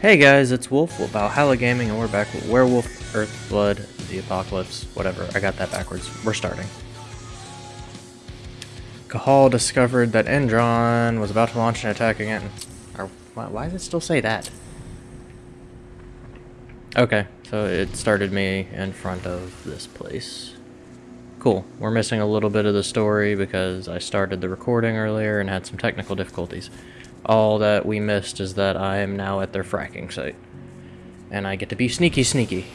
Hey guys, it's Wolf with Valhalla Gaming, and we're back with Werewolf, Earthblood, The Apocalypse, whatever. I got that backwards. We're starting. Cahal discovered that Endron was about to launch an attack again. Or, why, why does it still say that? Okay, so it started me in front of this place. Cool. We're missing a little bit of the story because I started the recording earlier and had some technical difficulties. All that we missed is that I am now at their fracking site. And I get to be sneaky sneaky.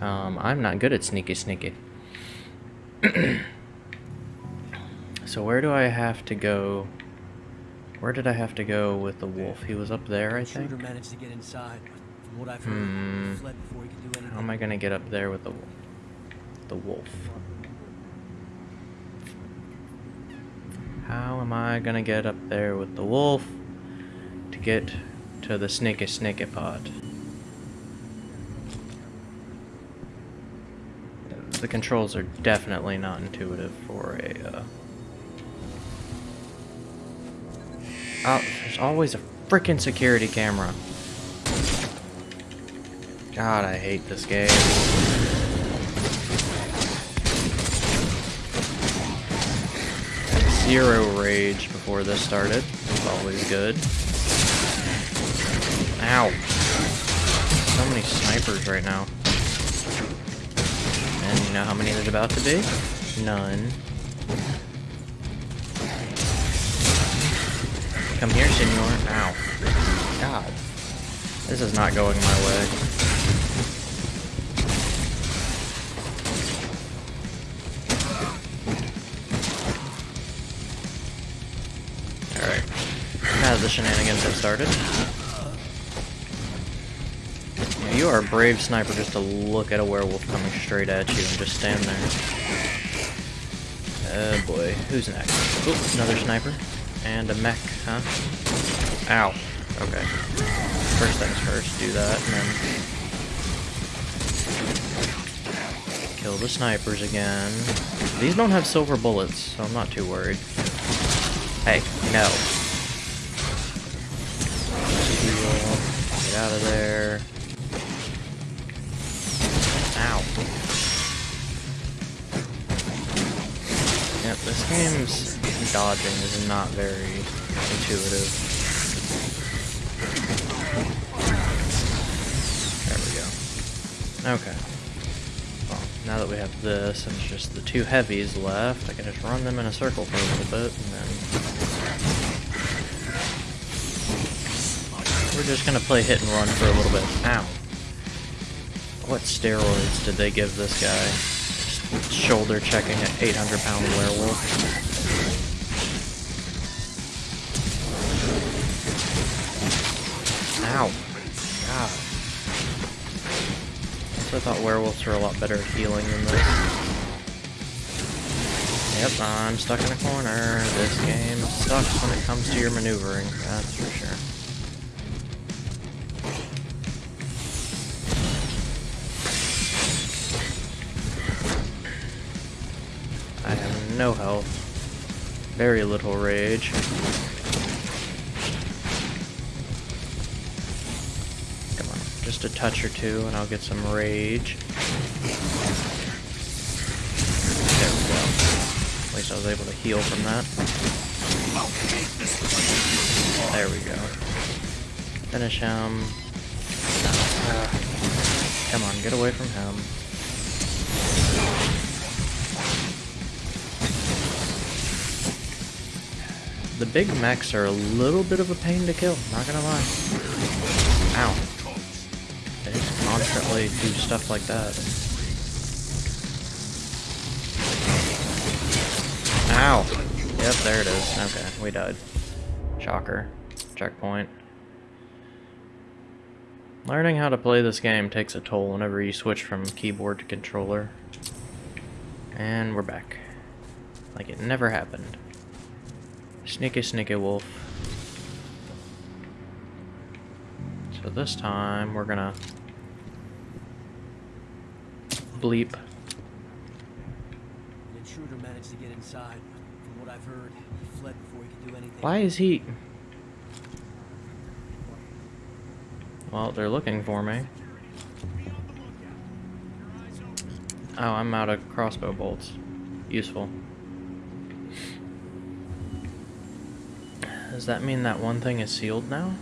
Um, I'm not good at sneaky sneaky. so where do I have to go? Where did I have to go with the wolf? He was up there, I think? managed to get inside, from what I've heard, Hmm. fled before he could do anything. How am I gonna get up there with the the wolf? How am I gonna get up there with the wolf get to the snicky snicky pot? The controls are definitely not intuitive for a. Uh... Oh, there's always a freaking security camera. God, I hate this game. Zero rage before this started. It's always good. Ow. So many snipers right now. And you know how many there's about to be? None. Come here, senor. Ow. God. This is not going my way. The shenanigans have started. You are a brave sniper just to look at a werewolf coming straight at you and just stand there. Oh boy, who's next? Oop, another sniper. And a mech, huh? Ow. Okay. First things first, do that, and then kill the snipers again. These don't have silver bullets, so I'm not too worried. Hey, no. Out of there. Ow. Yep, this game's dodging is not very intuitive. There we go. Okay. Well, now that we have this and it's just the two heavies left, I can just run them in a circle for a little bit and then... We're just gonna play hit and run for a little bit. Ow. What steroids did they give this guy? Just shoulder checking an 800 pound werewolf. Ow. God. I thought werewolves were a lot better at healing than this. Yep, I'm stuck in a corner. This game sucks when it comes to your maneuvering, that's for sure. No health. Very little rage. Come on, just a touch or two and I'll get some rage. There we go. At least I was able to heal from that. There we go. Finish him. Ah. come on, get away from him. The big mechs are a little bit of a pain to kill, not gonna lie. Ow. They just constantly do stuff like that. Ow! Yep, there it is. Okay, we died. Shocker. Checkpoint. Learning how to play this game takes a toll whenever you switch from keyboard to controller. And we're back. Like it never happened. Sneaky, sneaky wolf. So this time we're gonna bleep. The intruder managed to get inside, from what I've heard, he fled before he could do anything. Why is he? Well, they're looking for me. Oh, I'm out of crossbow bolts. Useful. Does that mean that one thing is sealed now?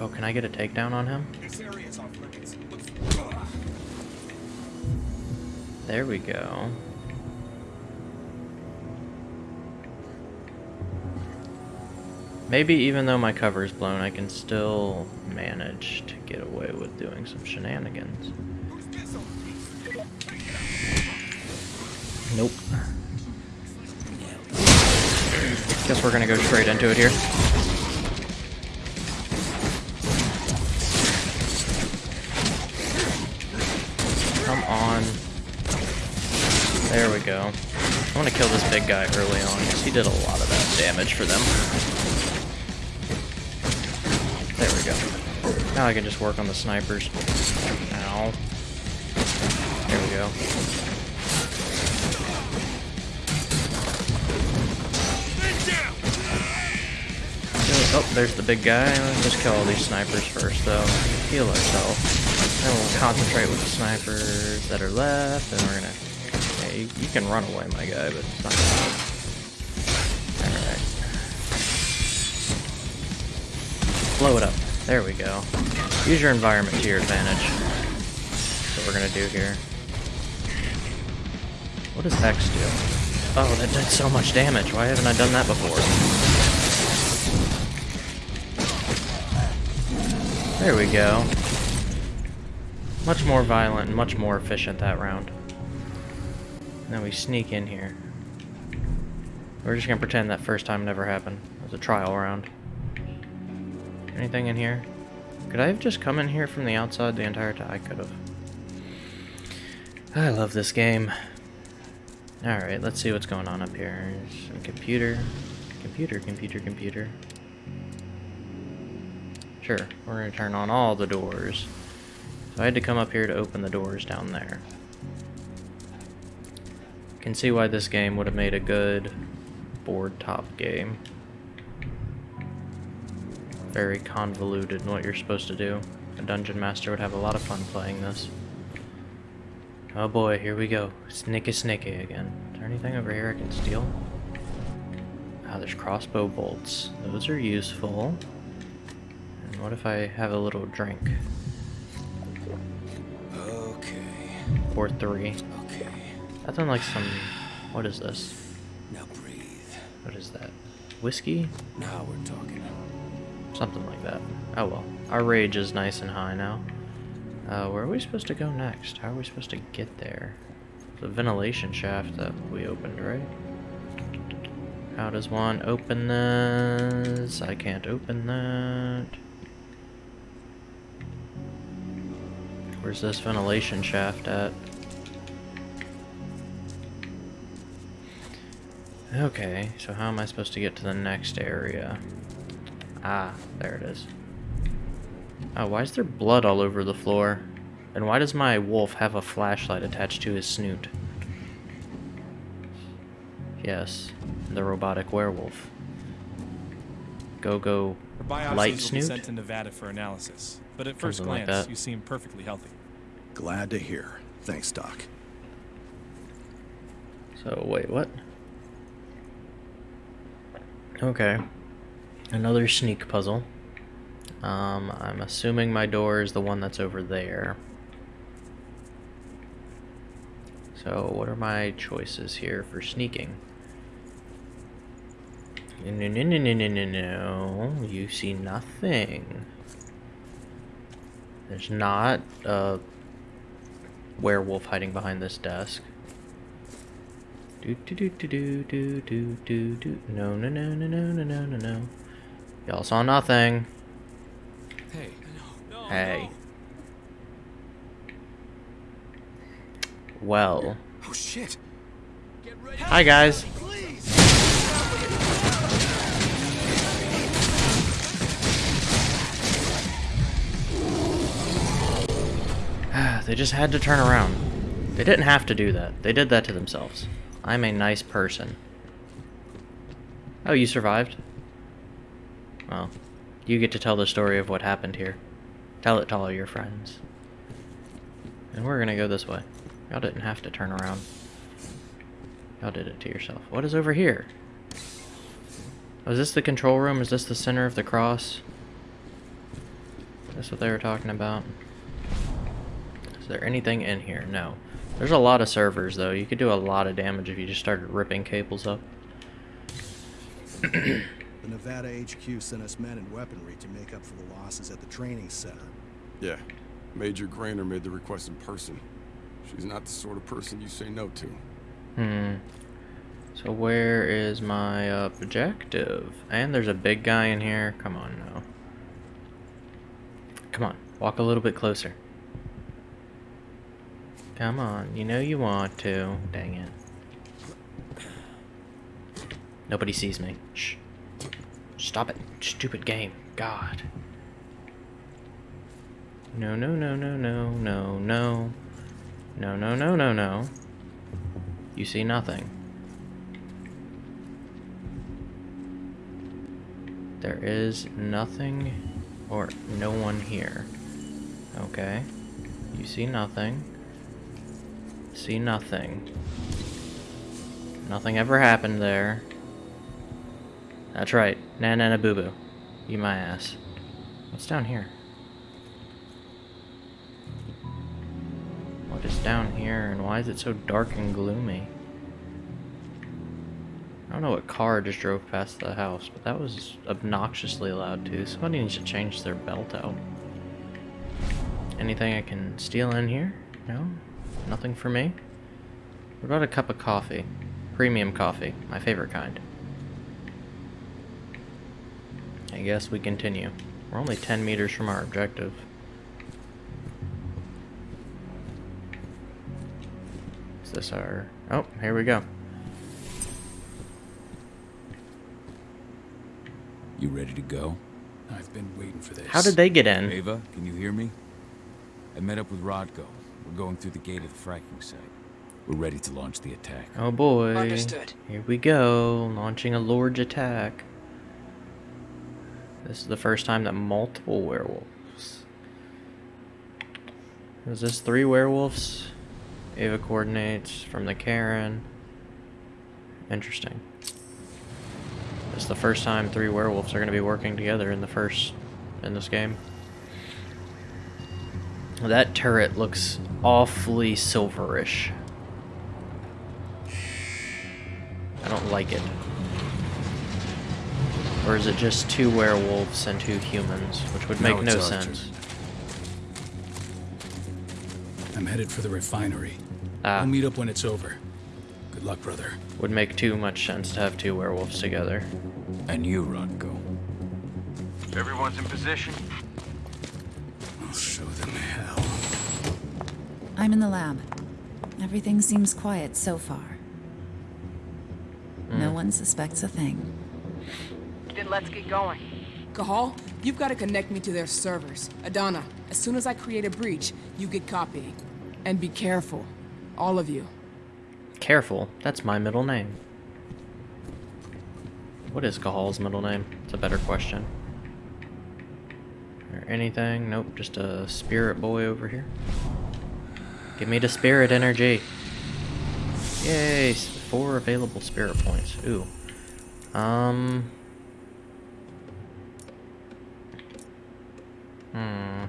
Oh, can I get a takedown on him? This area is off limits. There we go. Maybe even though my cover is blown, I can still manage to get away with doing some shenanigans. Guess we're gonna go straight into it here. Come on. There we go. I want to kill this big guy early on, because he did a lot of that damage for them. There we go. Now I can just work on the snipers. Ow. There we go. Oh, there's the big guy. Let's just kill all these snipers first, though. Heal ourselves. Then we'll concentrate with the snipers that are left, and we're gonna... Yeah, you, you can run away, my guy, but it's not gonna... Alright. Blow it up. There we go. Use your environment to your advantage. That's what we're gonna do here. What does X do? Oh, that did so much damage. Why haven't I done that before? There we go. Much more violent and much more efficient that round. Now we sneak in here. We're just gonna pretend that first time never happened. It was a trial round. Anything in here? Could I have just come in here from the outside the entire time? I could have. I love this game. Alright, let's see what's going on up here. Some computer. Computer, computer, computer. Sure, we're going to turn on all the doors. So I had to come up here to open the doors down there. Can see why this game would have made a good board top game. Very convoluted in what you're supposed to do. A dungeon master would have a lot of fun playing this. Oh boy, here we go. Snicky snicky again. Is there anything over here I can steal? Ah, there's crossbow bolts. Those are useful. What if I have a little drink? Okay. Or three. Okay. That sounds like some... What is this? Now breathe. What is that? Whiskey? Now we're talking. Something like that. Oh well. Our rage is nice and high now. Uh, where are we supposed to go next? How are we supposed to get there? The ventilation shaft that we opened, right? How does one open this? I can't open that. Where's this ventilation shaft at? Okay, so how am I supposed to get to the next area? Ah, there it is. Oh, why is there blood all over the floor? And why does my wolf have a flashlight attached to his snoot? Yes, the robotic werewolf. Go go Your biopsies light will be snoot? sent to Nevada for analysis, but at first Something like glance, that. you seem perfectly healthy. Glad to hear. Thanks, Doc. So wait, what? Okay. Another sneak puzzle. Um, I'm assuming my door is the one that's over there. So what are my choices here for sneaking? No, no, no, no, no, no, no. You see nothing. There's not a werewolf hiding behind this desk. Do do do do do do do do do. No no no no no no no no no. Y'all saw nothing. Hey. Hey. Well. Oh shit. Hi guys. They just had to turn around. They didn't have to do that. They did that to themselves. I'm a nice person. Oh, you survived? Well, you get to tell the story of what happened here. Tell it to all your friends. And we're gonna go this way. Y'all didn't have to turn around. Y'all did it to yourself. What is over here? Oh, is this the control room? Is this the center of the cross? That's what they were talking about. Is there anything in here? No. There's a lot of servers, though. You could do a lot of damage if you just started ripping cables up. The Nevada HQ sent us men and weaponry to make up for the losses at the training center. Yeah. Major Grainer made the request in person. She's not the sort of person you say no to. Hmm. So where is my objective? And there's a big guy in here. Come on now. Come on. Walk a little bit closer. Come on. You know you want to. Dang it. Nobody sees me. Shh. Stop it. Stupid game. God. No, no, no, no, no, no, no. No, no, no, no, no. You see nothing. There is nothing or no one here. Okay. You see nothing. See nothing. Nothing ever happened there. That's right. Na na na boo boo. You my ass. What's down here? What is down here and why is it so dark and gloomy? I don't know what car just drove past the house, but that was obnoxiously loud too. Somebody needs to change their belt out. Anything I can steal in here? No? Nothing for me? What about a cup of coffee? Premium coffee, my favorite kind. I guess we continue. We're only 10 meters from our objective. Is this our... Oh, here we go. You ready to go? I've been waiting for this. How did they get in? Ava, can you hear me? I met up with Rodko. We're going through the gate of the fracking site. We're ready to launch the attack. Oh boy. Understood. Here we go, launching a large attack. This is the first time that multiple werewolves. Is this three werewolves? Ava coordinates from the Caern. Interesting. It's the first time three werewolves are going to be working together in the first in this game. That turret looks awfully silverish. I don't like it. Or is it just two werewolves and two humans, which would make No, no sense. I'm headed for the refinery. Ah, We'll meet up when it's over. Good luck, brother. would make too much sense to have two werewolves together. And you, Rodko. Everyone's in position. I'm in the lab. Everything seems quiet so far. No hmm. one suspects a thing. Then let's get going. Cahal, you've got to connect me to their servers. Adana, as soon as I create a breach, you get copying. And be careful. All of you. Careful, that's my middle name. What is Cahal's middle name? It's a better question. Or anything? Nope, just a spirit boy over here. Give me the spirit energy. Yay, four available spirit points. Ooh. Um. Hmm.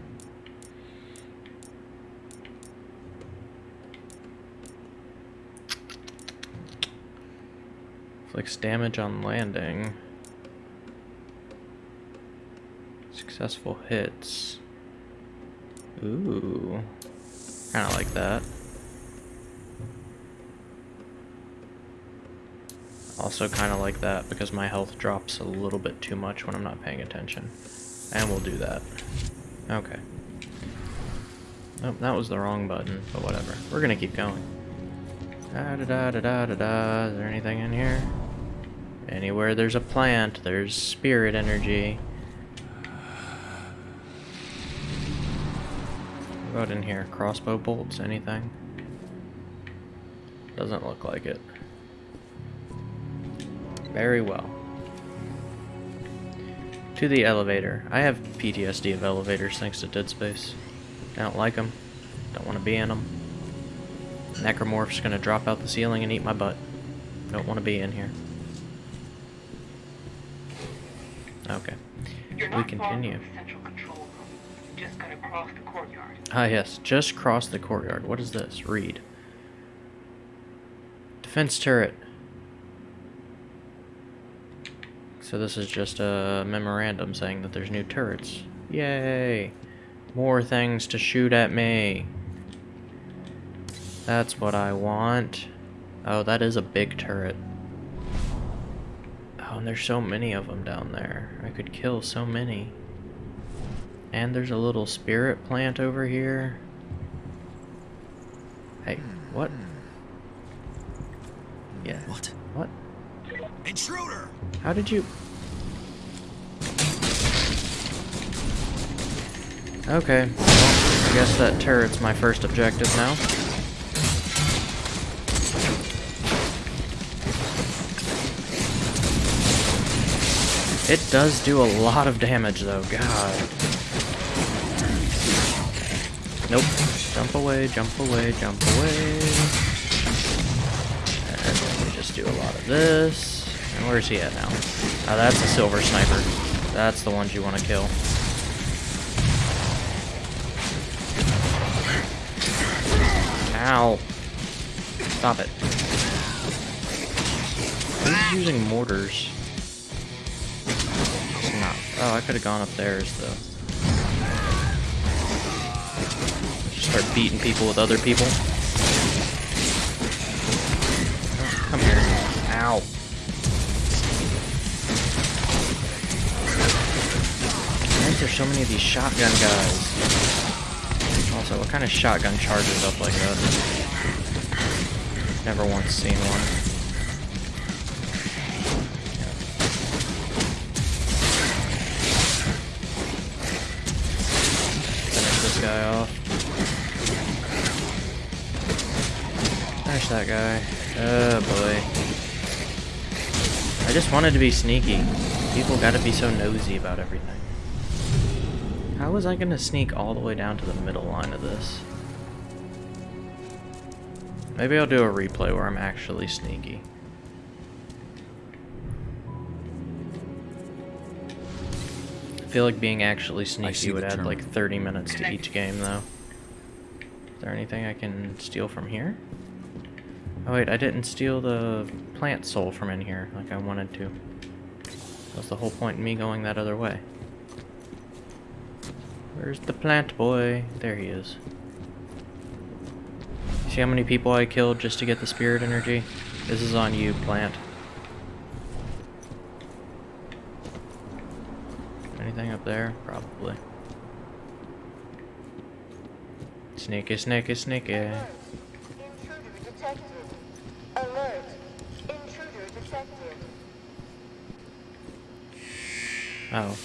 Inflicts damage on landing. Successful hits. Ooh. Kinda like that. Also kinda like that because my health drops a little bit too much when I'm not paying attention. And we'll do that. Okay. Nope, that was the wrong button, but whatever. We're gonna keep going. Da da da da da da da. Is there anything in here? Anywhere there's a plant, there's spirit energy. What in here? Crossbow bolts, anything? Doesn't look like it. Very well. To the elevator. I have PTSD of elevators thanks to Dead Space. I don't like them. Don't want to be in them. Necromorph's gonna drop out the ceiling and eat my butt. Don't want to be in here. Okay. We continue. Just gotta cross the courtyard. Ah, yes. Just cross the courtyard. What is this? Read. Defense turret. So this is just a memorandum saying that there's new turrets. Yay! More things to shoot at me. That's what I want. Oh, that is a big turret. Oh, and there's so many of them down there. I could kill so many. And there's a little spirit plant over here. Hey, what? Yeah. What? What? Intruder! How did you... Okay, well, I guess that turret's my first objective now. It does do a lot of damage though, god. Nope. Jump away, jump away, jump away. And then we just do a lot of this. And where's he at now? Oh, that's a silver sniper. That's the ones you want to kill. Ow. Stop it. Who's using mortars? It's not. Oh, I could have gone up theirs though. Start beating people with other people. Come here. Ow. Why is there so many of these shotgun guys? Also, what kind of shotgun charges up like that? Never once seen one. Guy. Oh boy. I just wanted to be sneaky. People gotta be so nosy about everything. How was I gonna sneak all the way down to the middle line of this? Maybe I'll do a replay where I'm actually sneaky. I feel like being actually sneaky would the add like 30 minutes to each game though. Is there anything I can steal from here? Oh wait, I didn't steal the plant soul from in here like I wanted to. That's the whole point in me going that other way. Where's the plant boy? There he is. See how many people I killed just to get the spirit energy? This is on you, plant. Anything up there? Probably. Sneaky, sneaky, sneaky. Intruder detected. Alert. Intruder detected. Oh.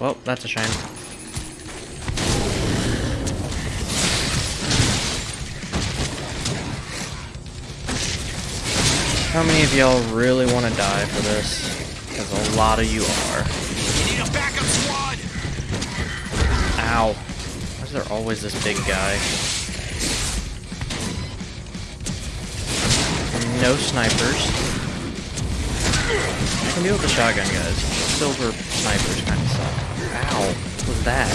Well, that's a shame. How many of y'all really want to die for this? Because a lot of you are. You need a backup squad! Ow. Is there always this big guy? No snipers. I can deal with the shotgun guys. Silver snipers kind of suck. Ow. What was that?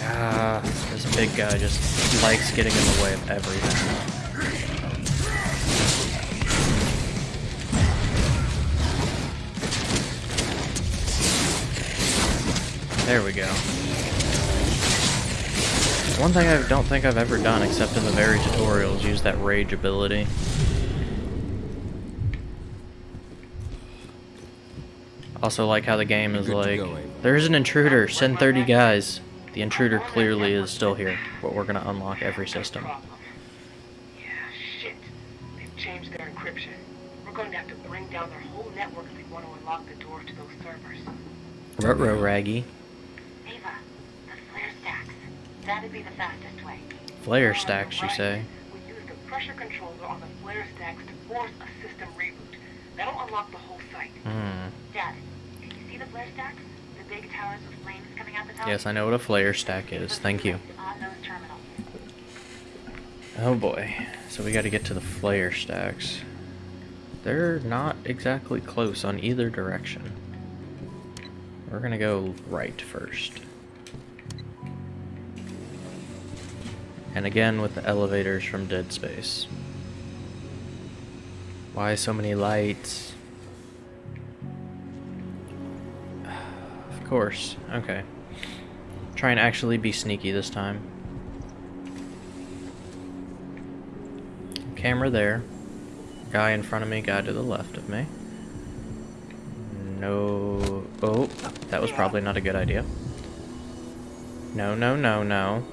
Ah, this big guy just likes getting in the way of everything. There we go. One thing I don't think I've ever done, except in the very tutorials, use that rage ability. Also like how the game is like, there's an intruder, send 30 guys. The intruder clearly is still here, but we're gonna unlock every system. Yeah, shit. They've changed their encryption. We're going to have to bring down their whole network if we want to unlock the doors to those servers. Ruh-roh, Raggy. Ava, the flare stacks. That'd be the fastest way. Flare stacks, you say? We use the pressure controller on the flare stacks to force a system reboot. That'll unlock the whole site. Hmm. Dad, can you see the flare stacks? The big towers with flames coming out the top? Yes, I know what a flare stack is. Thank you. On those terminals. Oh boy. So we gotta get to the flare stacks. They're not exactly close on either direction. We're gonna go right first. And again with the elevators from Dead Space. Why so many lights? Of course. Okay. Try and actually be sneaky this time. Camera there. Guy in front of me, guy to the left of me. No. Oh, that was probably not a good idea. No, no, no, no.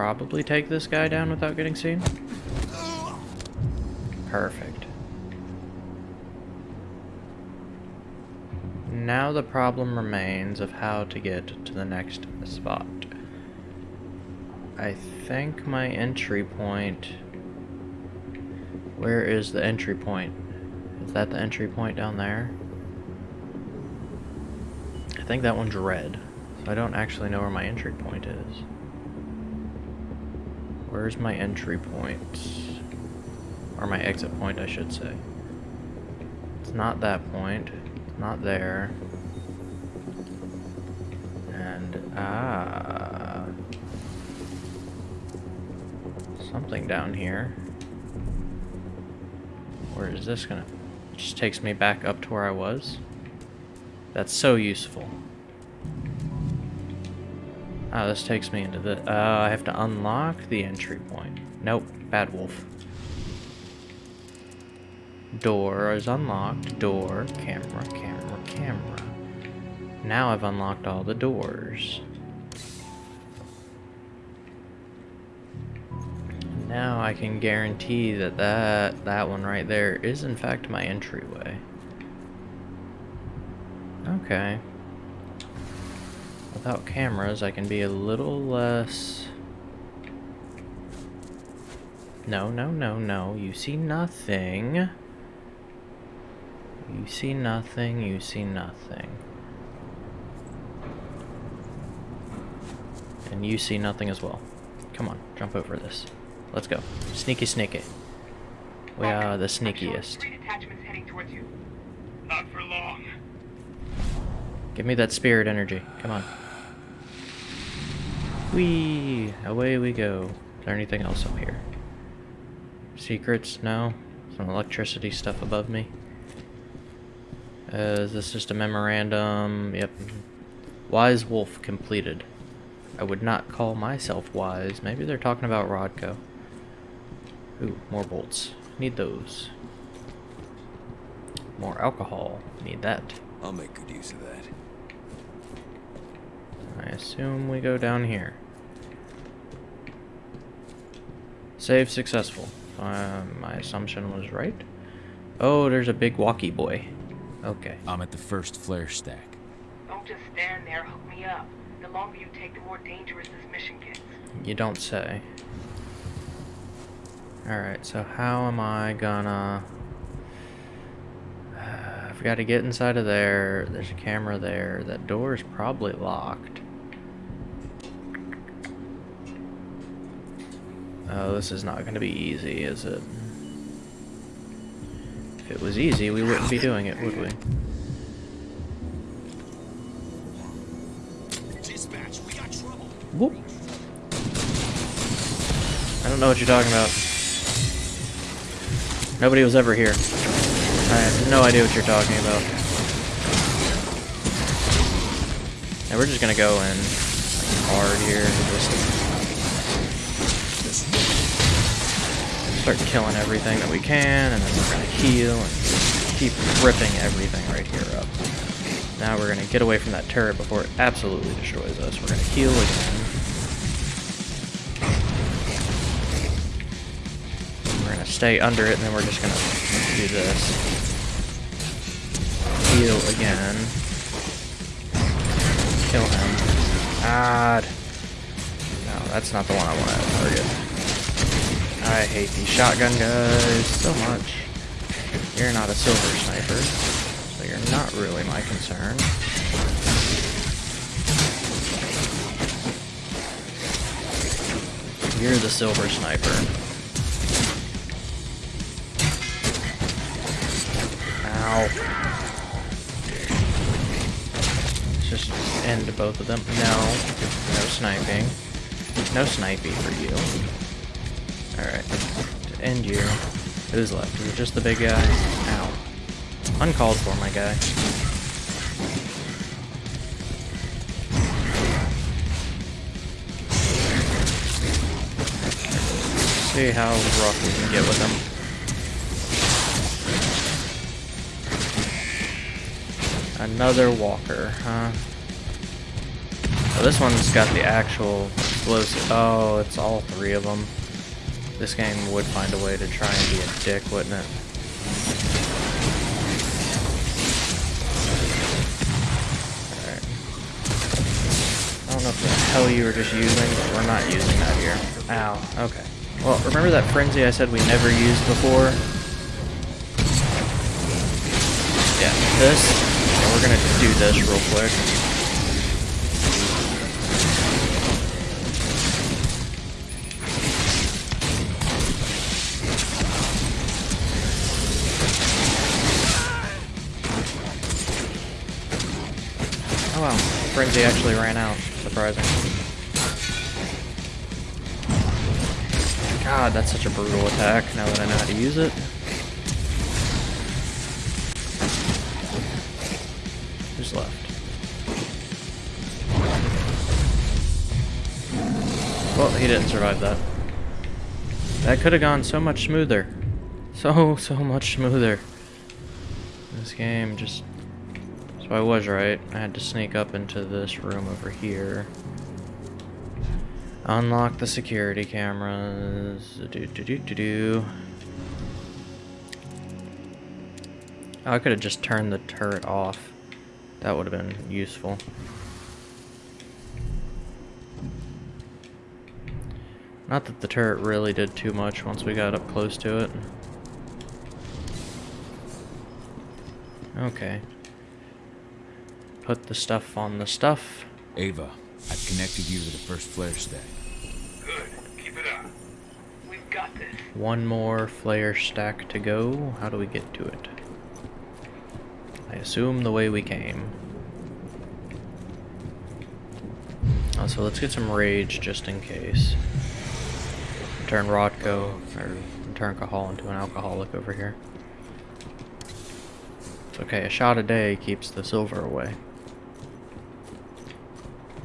Probably take this guy down without getting seen. Perfect. Now the problem remains of how to get to the next spot. I think my entry point... Where is the entry point? Is that the entry point down there? I think that one's red. So I don't actually know where my entry point is. Where's my entry point? Or my exit point, I should say. It's not that point. It's not there. And, ah... Something down here. Where is this gonna... It just takes me back up to where I was. That's so useful. Oh, this takes me into the... Uh, I have to unlock the entry point. Nope, Bad Wolf. Door is unlocked. Door, camera, camera, camera. Now I've unlocked all the doors. Now I can guarantee that that, that one right there is in fact my entryway. Okay. Without cameras, I can be a little less... No, no, no, no. You see nothing. You see nothing, you see nothing. And you see nothing as well. Come on, jump over this. Let's go. Sneaky, sneaky. We are the sneakiest. Three detachments heading towards you. Not for long. Give me that spirit energy. Come on. Whee! Away we go. Is there anything else up here? Secrets? No? Some electricity stuff above me? Uh, is this just a memorandum? Yep. Wise Wolf completed. I would not call myself wise. Maybe they're talking about Rodko. Ooh, more bolts. Need those. More alcohol. Need that. I'll make good use of that. I assume we go down here. Save successful. Uh, my assumption was right. Oh, there's a big walkie boy. Okay. I'm at the first flare stack. Don't just stand there, hook me up. The longer you take, the more dangerous this mission gets. You don't say. Alright, so how am I gonna... I've got to get inside of there. There's a camera there. That door is probably locked. Oh, this is not going to be easy, is it? If it was easy, we wouldn't be doing it, would we? Dispatch, we got trouble. Whoop. I don't know what you're talking about. Nobody was ever here. I have no idea what you're talking about. And we're just gonna go in like, hard here just start killing everything that we can, and then we're gonna heal and keep ripping everything right here up. Now we're gonna get away from that turret before it absolutely destroys us. We're gonna heal again. We're going to stay under it, and then we're just gonna do this. Heal again. Kill him. God. No, that's not the one I want to target. I hate these shotgun guys so much. You're not a silver sniper, so you're not really my concern. You're the silver sniper. Ow. Let's just end both of them. No. No sniping. No sniping for you. Alright. To end you. Who's left? Is it just the big guy? Ow. Uncalled for, my guy. See how rough we can get with them. Another walker, huh? Oh, this one's got the actual explosive. Oh, it's all three of them. This game would find a way to try and be a dick, wouldn't it? I don't know if the hell you were just using, but we're not using that here. Ow, okay. Well, remember that frenzy I said we never used before? Yeah, this. We're gonna do this real quick. Frenzy actually ran out. Surprising. God, that's such a brutal attack now that I know how to use it. Who's left? Well, he didn't survive that. That could have gone so much smoother. So, so much smoother. This game just... So I was right. I had to sneak up into this room over here. Unlock the security cameras. Do do do do do. Oh, I could have just turned the turret off. That would have been useful. Not that the turret really did too much once we got up close to it. Okay. Put the stuff on the stuff. Ava, I've connected you to the first flare stack. Good. Keep it up. We've got this. One more flare stack to go. How do we get to it? I assume the way we came. Oh, so let's get some rage just in case. Turn Rodko, or turn Cahal into an alcoholic over here. It's okay, a shot a day keeps the silver away.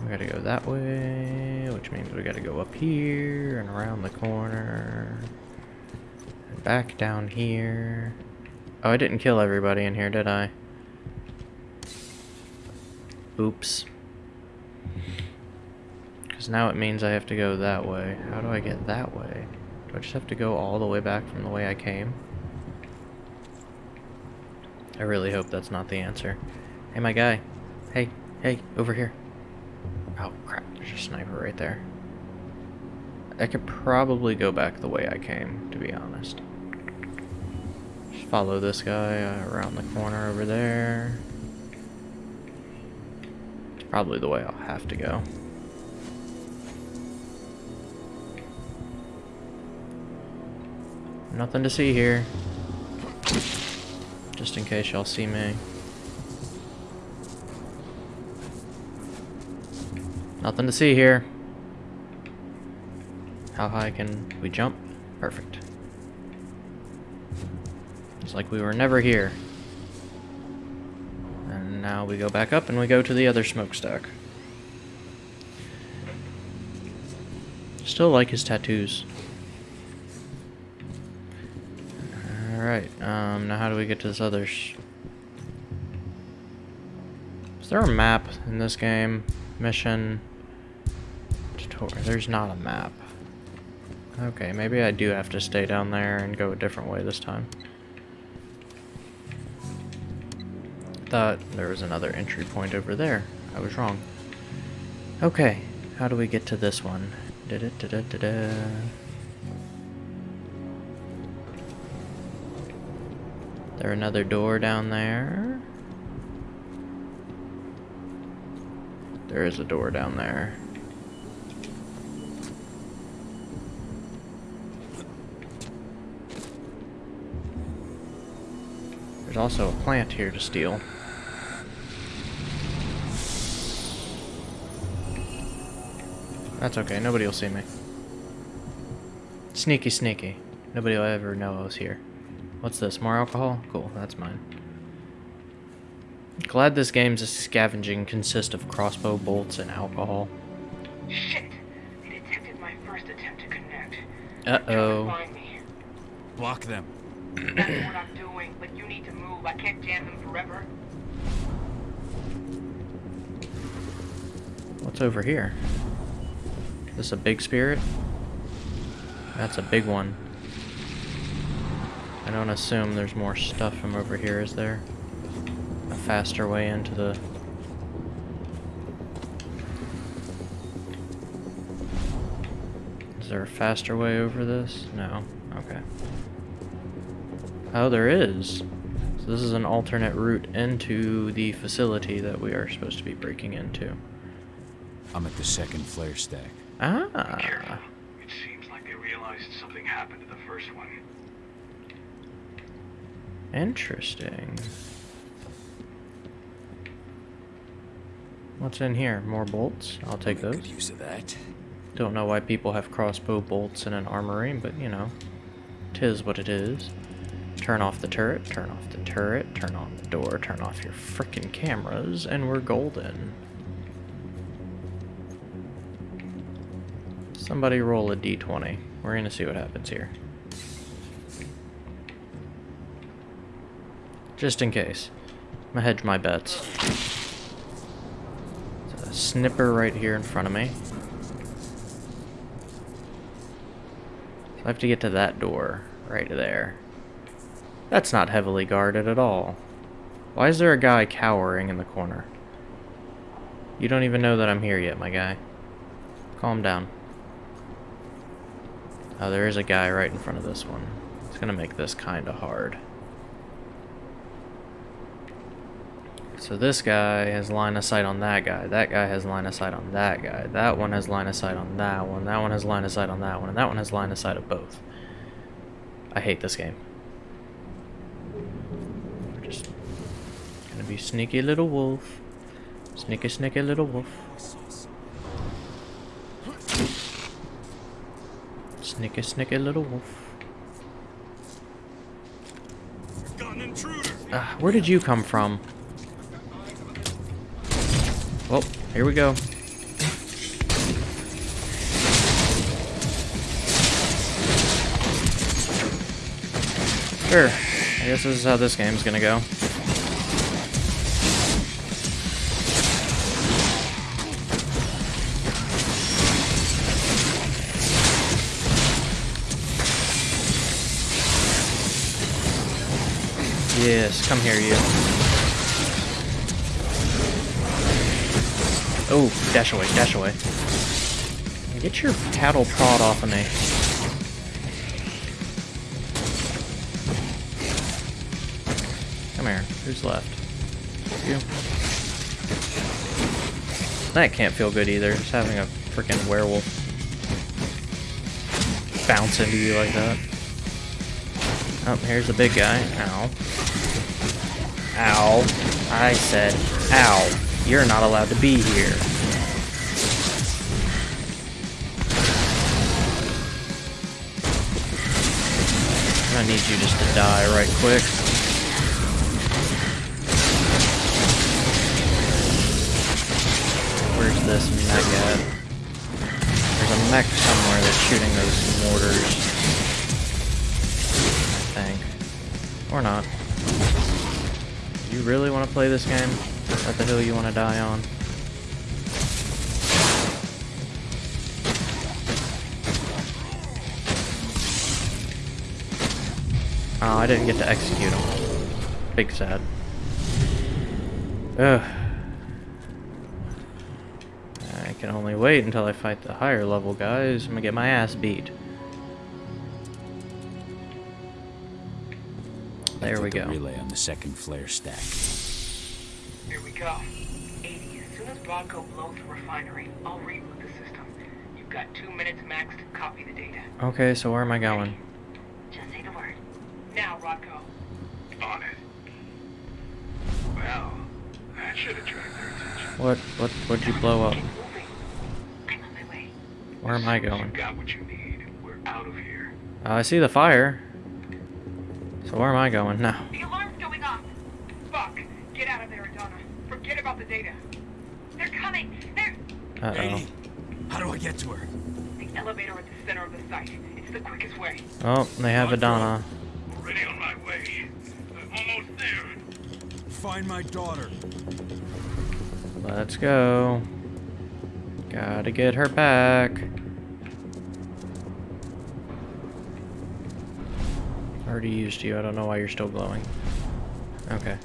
We gotta go that way, which means we gotta go up here and around the corner. And back down here. Oh, I didn't kill everybody in here, did I? Oops. Because now it means I have to go that way. How do I get that way? Do I just have to go all the way back from the way I came? I really hope that's not the answer. Hey, my guy. Hey, hey, over here. Oh, crap. There's a sniper right there. I could probably go back the way I came, to be honest. Just follow this guy around the corner over there. It's probably the way I'll have to go. Nothing to see here. Just in case y'all see me. Nothing to see here. How high can we jump? Perfect. It's like we were never here. And now we go back up and we go to the other smokestack. Still like his tattoos. Alright, um, now how do we get to this other... Is there a map in this game? Mission... Tutorial. There's not a map. Okay, maybe I do have to stay down there and go a different way this time. Thought there was another entry point over there. I was wrong. Okay, how do we get to this one? -da -da -da. There another door down there? There is a door down there. There's also a plant here to steal. That's okay, nobody will see me. Sneaky, sneaky. Nobody will ever know I was here. What's this, more alcohol? Cool, that's mine. Glad this game's a scavenging consists of crossbow bolts and alcohol. Shit! They detected my first attempt to connect. Uh-oh. Block them. That's what I'm doing, but you need to move. I can't jam them forever. What's over here? This a big spirit? That's a big one. I don't assume there's more stuff from over here, is there? A faster way into the... Is there a faster way over this? No. Okay. Oh, there is. So this is an alternate route into the facility that we are supposed to be breaking into. I'm at the second flare stack. Ah. Careful. It seems like they realized something happened to the first one. Interesting. What's in here? More bolts? I'll take those. Good use of that. Don't know why people have crossbow bolts in an armory, but you know, tis what it is. Turn off the turret, turn off the turret, turn on the door, turn off your frickin' cameras, and we're golden. Somebody roll a d20. We're gonna see what happens here. Just in case. I'm gonna hedge my bets. There's a snipper right here in front of me. I have to get to that door right there. That's not heavily guarded at all. Why is there a guy cowering in the corner? You don't even know that I'm here yet, my guy. Calm down. Oh, there is a guy right in front of this one. It's gonna make this kinda hard. So this guy has line of sight on that guy. That guy has line of sight on that guy. That one has line of sight on that one. That one has line of sight on that one. And that one has line of sight of both. I hate this game. We're just gonna sneaky little wolf. Sneaky, sneaky little wolf. Sneaky, sneaky little wolf. Uh, where did you come from? Well, here we go. Sure. I guess this is how this game's gonna go. Yes, come here, you. Oh, dash away, dash away. Get your cattle prod off of me. Come here. Who's left? You. That can't feel good either, just having a freaking werewolf bounce into you like that. Oh, here's the big guy. Ow. Ow. I said, ow. You're not allowed to be here. I need you just to die right quick. Where's this mech at? There's a mech somewhere that's shooting those mortars. I think. Or not. You really want to play this game? What the hill you want to die on? Oh, I didn't get to execute him. Big sad. Ugh. I can only wait until I fight the higher level guys. I'm gonna get my ass beat. There we the go. relay on the second flare stack. Here we go. 80, as soon as Bronco blows the refinery, I'll reboot the system. You've got two minutes max to copy the data. Okay, so where am I going? Just say the word. Now, Rodko. On it. Well, that should attract their attention. What what what'd you blow up? I'm on my way. Where am I You going? got what you need. We're out of here. Uh, I see the fire. So where am I going now? The alarm's going off. Fuck. Get out of there, Adana. Forget about the data. They're coming. They're Uh oh. Lady, how do I get to her? The elevator at the center of the site. It's the quickest way. Oh, they have Adana. Already on my way. I'm almost there. Find my daughter. Let's go. Gotta get her back. Already used you. I don't know why you're still glowing. Okay.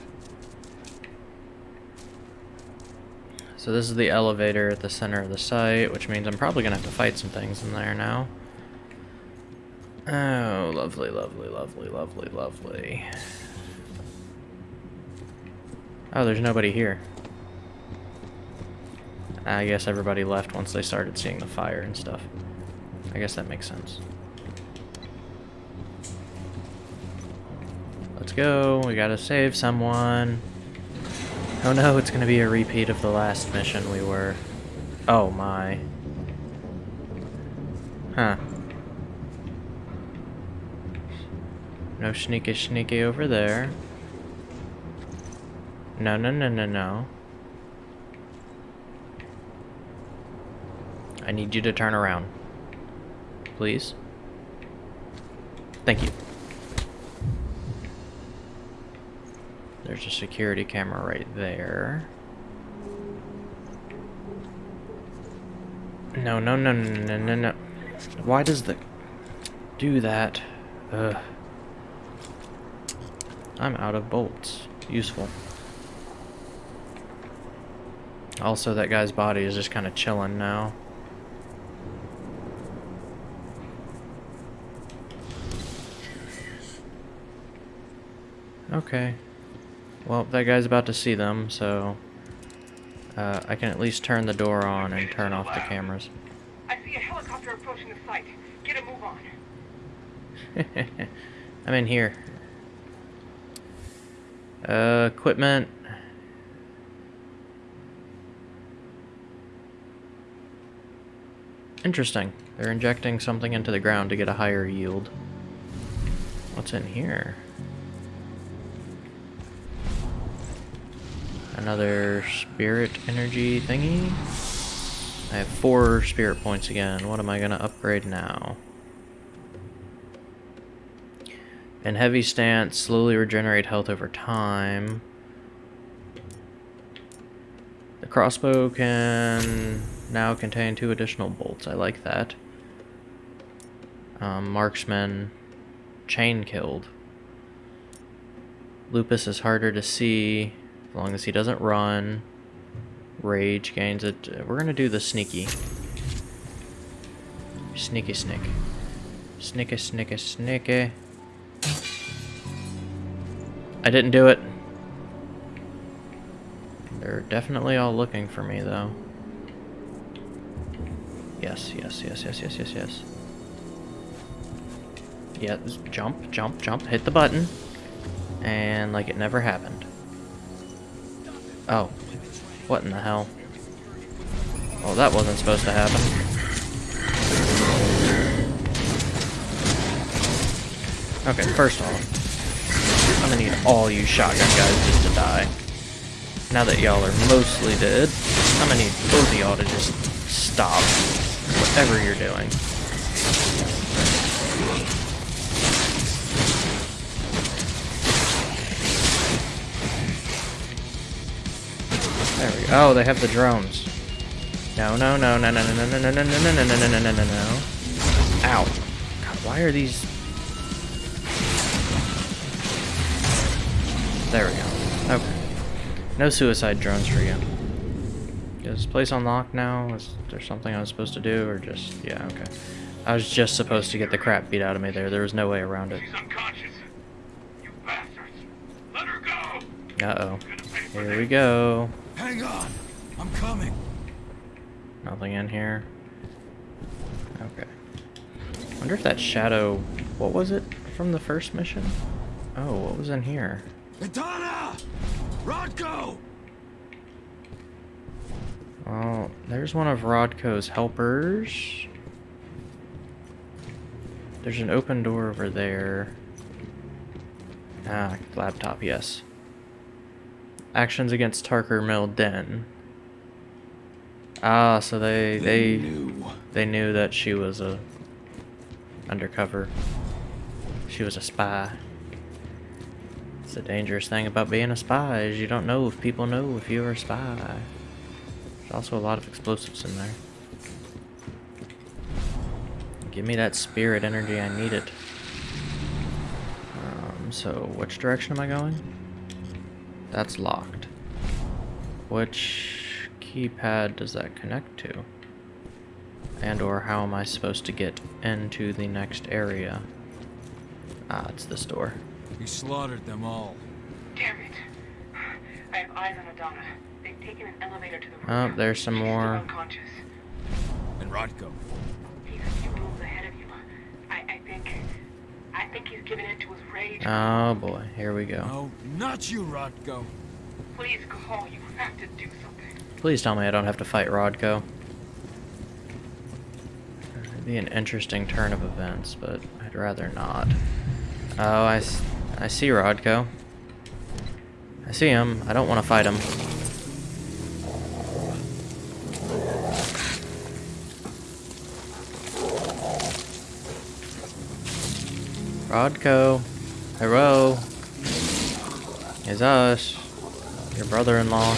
So this is the elevator at the center of the site, which means I'm probably gonna have to fight some things in there now. Oh, lovely, lovely, lovely, lovely, lovely. Oh, there's nobody here. I guess everybody left once they started seeing the fire and stuff. I guess that makes sense. Go. We gotta save someone. Oh no, it's gonna be a repeat of the last mission we were. Oh my. Huh. No sneaky sneaky over there. No, no, no, no, no. I need you to turn around. Please. Thank you. There's a security camera right there. No, no, no, no, no, no, no. Why does the... do that? Ugh. I'm out of bolts. Useful. Also, that guy's body is just kind of chilling now. Okay. Well, that guy's about to see them, so... Uh, I can at least turn the door on and turn off the cameras. I see a helicopter approaching the site. Get a move on. I'm in here. Uh, equipment. Interesting. They're injecting something into the ground to get a higher yield. What's in here? Another spirit energy thingy? I have four spirit points again. What am I going to upgrade now? In heavy stance, slowly regenerate health over time. The crossbow can now contain two additional bolts. I like that. Um, marksman, chain killed. Lupus is harder to see as long as he doesn't run. Rage gains it. We're gonna do the sneaky. Sneaky snick. Snicky snicky snicky. I didn't do it. They're definitely all looking for me, though. Yes, yes, yes, yes, yes, yes, yes. Yeah, jump, jump, jump, hit the button. And like it never happened. Oh. What in the hell? Oh, that wasn't supposed to happen. Okay, first off, I'm gonna need all you shotgun guys just to die. Now that y'all are mostly dead, I'm gonna need both of y'all to just stop whatever you're doing. Oh, they have the drones. No, no, no, no, no, no, no, no, no, no, no, no, no, no, no, no, no, no. Ow. God, why are these... There we go. Okay. No suicide drones for you. Is this place unlocked now? Is there something I was supposed to do, or just... Yeah, okay. I was just supposed to get the crap beat out of me there. There was no way around it. She's unconscious. You bastards. Let her go. Uh-oh. Here we go. Hang on. I'm coming. Nothing in here. Okay. wonder if that shadow... What was it from the first mission? Oh, what was in here? Adana! Rodko! Well, there's one of Rodko's helpers. There's an open door over there. Ah, laptop, yes. Actions against Tarker Mill Den. Ah, so they they knew. they knew that she was a undercover. She was a spy. It's the dangerous thing about being a spy is you don't know if people know if you're a spy. There's also a lot of explosives in there. Give me that spirit energy, I need it. Um, so, which direction am I going? That's locked. Which keypad does that connect to? And or how am I supposed to get into the next area? Ah, it's this door. We slaughtered them all. Damn it. I have eyes on Adana. They've taken an elevator to the roof. Oh, there's some She's still more. unconscious. And Rodko. He's a few moves ahead of you. I, I think... I think he's given in to his rage. Oh boy, here we go. No, not you, Rodko. Please call. You have to do something. Please tell me I don't have to fight Rodko. It'd be an interesting turn of events, but I'd rather not. Oh, I, I see Rodko. I see him. I don't want to fight him. Rodko. Hello. It's us. Your brother-in-law.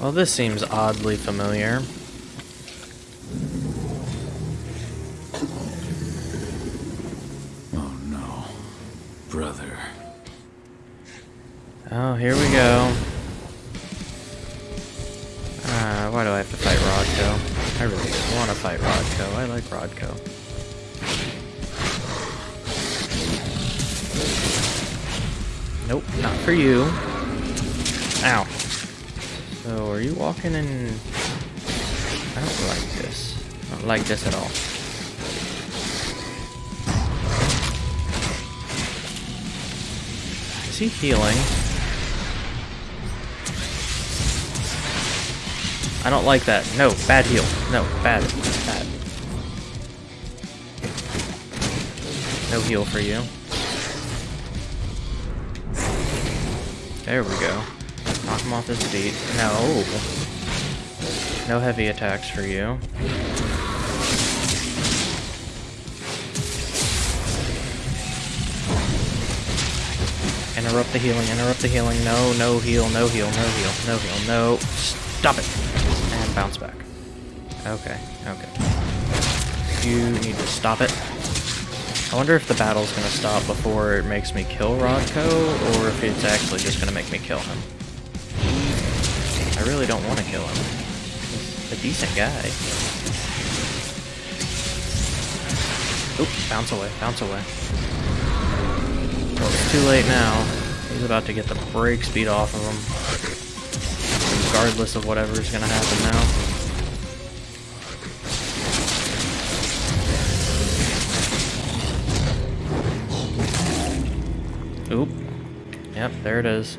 Well, this seems oddly familiar. In... I don't like this. I don't like this at all. Is he healing? I don't like that. No, bad heal. No, bad. Bad. No heal for you. There we go. Knock him off his feet. No. No heavy attacks for you. Interrupt the healing, interrupt the healing. No, no heal, no heal, no heal, no heal, no. Stop it. And bounce back. Okay, okay. You need to stop it. I wonder if the battle's gonna stop before it makes me kill Rodko, or if it's actually just gonna make me kill him. I really don't want to kill him. A decent guy. Oop, bounce away, bounce away. Well, it's too late now. He's about to get the brake speed off of him. Regardless of whatever is gonna happen now. Oop. Yep, there it is.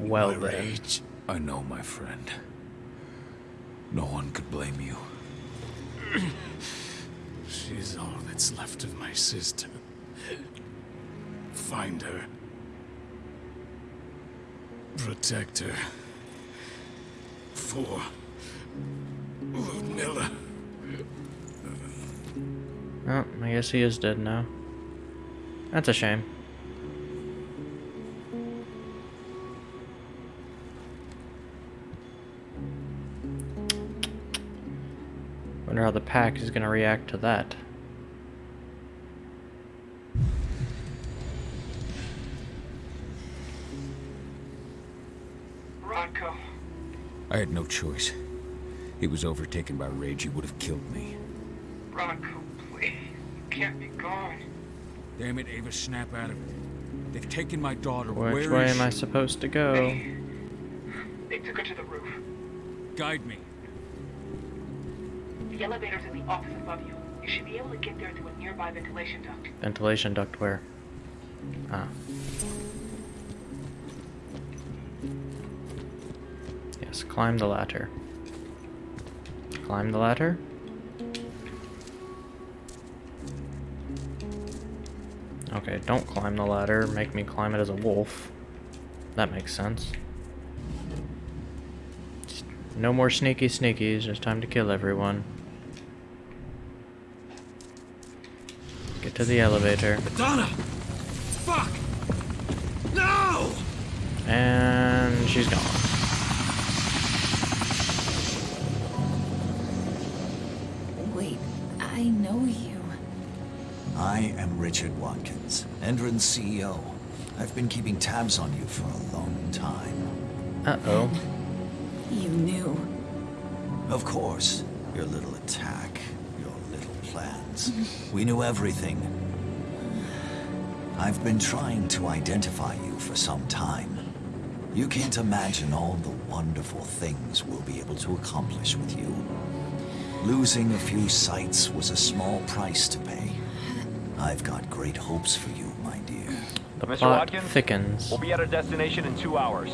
Well My then. rage. I know, my friend. No one could blame you. She's all that's left of my sister. Find her. protect her. For Ludmilla. Oh, I guess he is dead now. That's a shame. Wonder how the pack is gonna react to that. Rodko, I had no choice. He was overtaken by rage. He would have killed me. Rodko, please. You can't be gone. Damn it, Ava, snap out of it. They've taken my daughter. Which Where way is am I supposed to go? They, they took her to the roof. Guide me. The elevator's in the office above you. You should be able to get there through a nearby ventilation duct. Ventilation duct where? Ah. Yes, climb the ladder. Climb the ladder? Okay, don't climb the ladder. Make me climb it as a wolf. That makes sense. No more sneaky sneakies. It's time to kill everyone. Get to the elevator. Donna! Fuck! No! And she's gone. Wait, I know you. I am Richard Watkins, Endron's CEO. I've been keeping tabs on you for a long time. Uh-oh. You knew. Of course. Your little attack, your little plans. We knew everything. I've been trying to identify you for some time. You can't imagine all the wonderful things we'll be able to accomplish with you. Losing a few sites was a small price to pay. I've got great hopes for you, my dear. The Mr. plot Watkins? thickens. We'll be at our destination in two hours.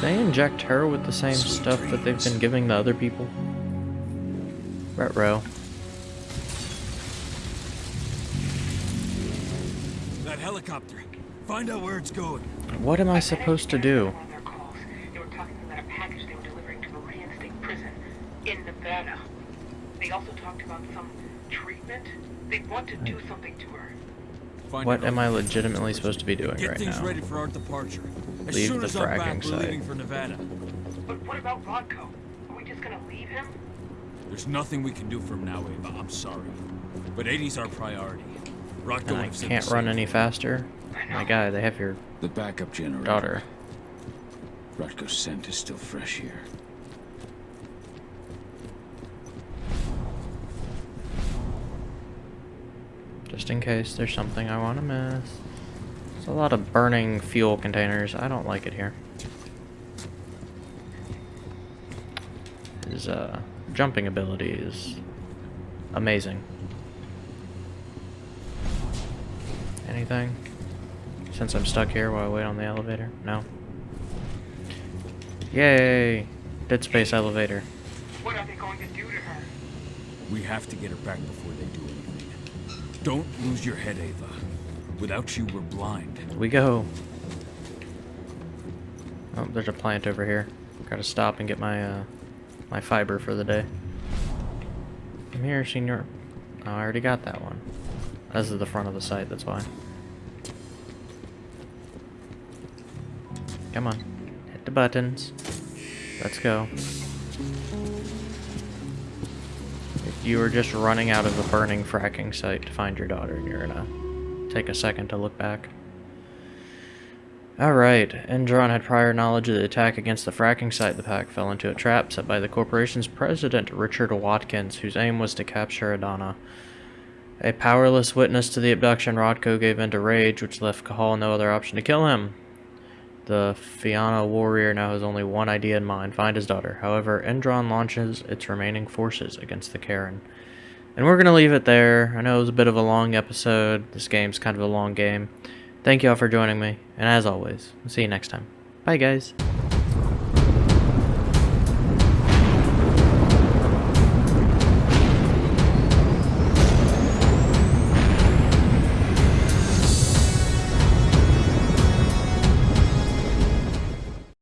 They inject her with the same Sweet stuff that they've been giving the other people? Retro. That helicopter. Find out where it's going. What am I supposed to do? On their calls, they were talking about a package they were delivering to Maria State Prison in Nevada. They also talked about some treatment. They want to do something to her. What am I legitimately supposed to be doing Get right things now? ready for our departure. As Leave soon the as I'm back, fracking we're site. leaving for Nevada. But what about Rodko? Are we just gonna leave him? There's nothing we can do from now, Ava. I'm sorry. But 80's our priority. Rodko And I can't run any faster? My guy, they have your The backup generator. daughter. Rodko's scent is still fresh here. Just in case there's something I want to miss. There's a lot of burning fuel containers. I don't like it here. His uh, jumping ability is amazing. Anything? Since I'm stuck here while I wait on the elevator? No. Yay! Dead space elevator. What are they going to do to her? We have to get her back before they do anything. Don't lose your head, Ava. Without you, we're blind. We go. Oh, there's a plant over here. Gotta stop and get my uh, my fiber for the day. Come here, senor. Oh, I already got that one. This is the front of the site, that's why. Come on. Hit the buttons. Let's go. If you were just running out of a burning fracking site to find your daughter, you're gonna take a second to look back. Alright, Endron had prior knowledge of the attack against the fracking site. The pack fell into a trap set by the corporation's president, Richard Watkins, whose aim was to capture Adana. A powerless witness to the abduction, Rodko gave in to rage, which left Cahal no other option to kill him. The Fianna warrior now has only one idea in mind, find his daughter. However, Endron launches its remaining forces against the Caern. And we're going to leave it there. I know it was a bit of a long episode. This game's kind of a long game. Thank you all for joining me, and as always, I'll see you next time. Bye, guys.